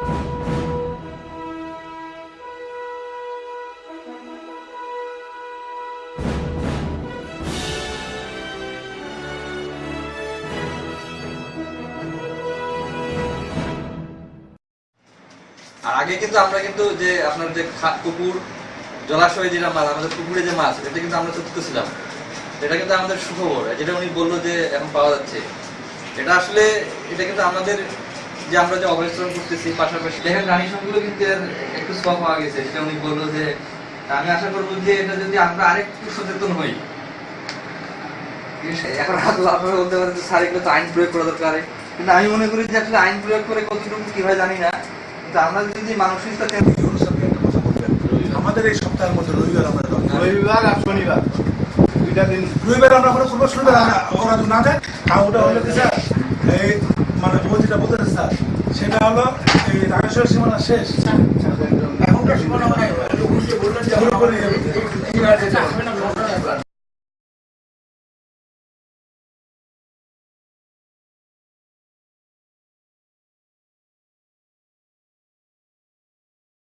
আর আগে কিন্তু আমরা কিন্তু যে আপনার যে পুকুর, জলাশয়ে যেটা মাছ, আমাদের পুকুরে যে মাছ, এটা কিন্তু আমরা চতুর্থ ছিলাম। এটা কিন্তু আমাদের সুখবর, যেটা উনি বলল যে এখন পাওয়া যাচ্ছে। এটা আসলে, এটা কিন্তু আমাদের যে আমরা যে অবস্থান করতেছি পাশাপাশি দেখেন রানী কিন্তু একটু পাওয়া গেছে। সেটা উনি বলল যে আমি আশা করব যে এটা যদি আমরা আরেকটু সচেতন হই। এখন আপনারা বলতে পারেন যে স্যার এগুলো তো আইন প্রয়োগ করা দরকার। কিন্তু আমি মনে করি যে আসলে আইন প্রয়োগ করে কতটুকু কি হয় জানি না। কিন্তু আমরা যদি কথা বলবেন। আমাদের এই সপ্তাহের মধ্যে রবিবার আমরা রবিবার আর শনিবার। দুইটা দিন। রবিবার আমরা করে করব শনিবার আমরা- ওরা না যায় ওটা হলো কি স্যার? এই মানে ও যেটা বলতেছে স্যার হলো রামেশ্বর সীমানা শেষ। এখনকার সীমানা মানে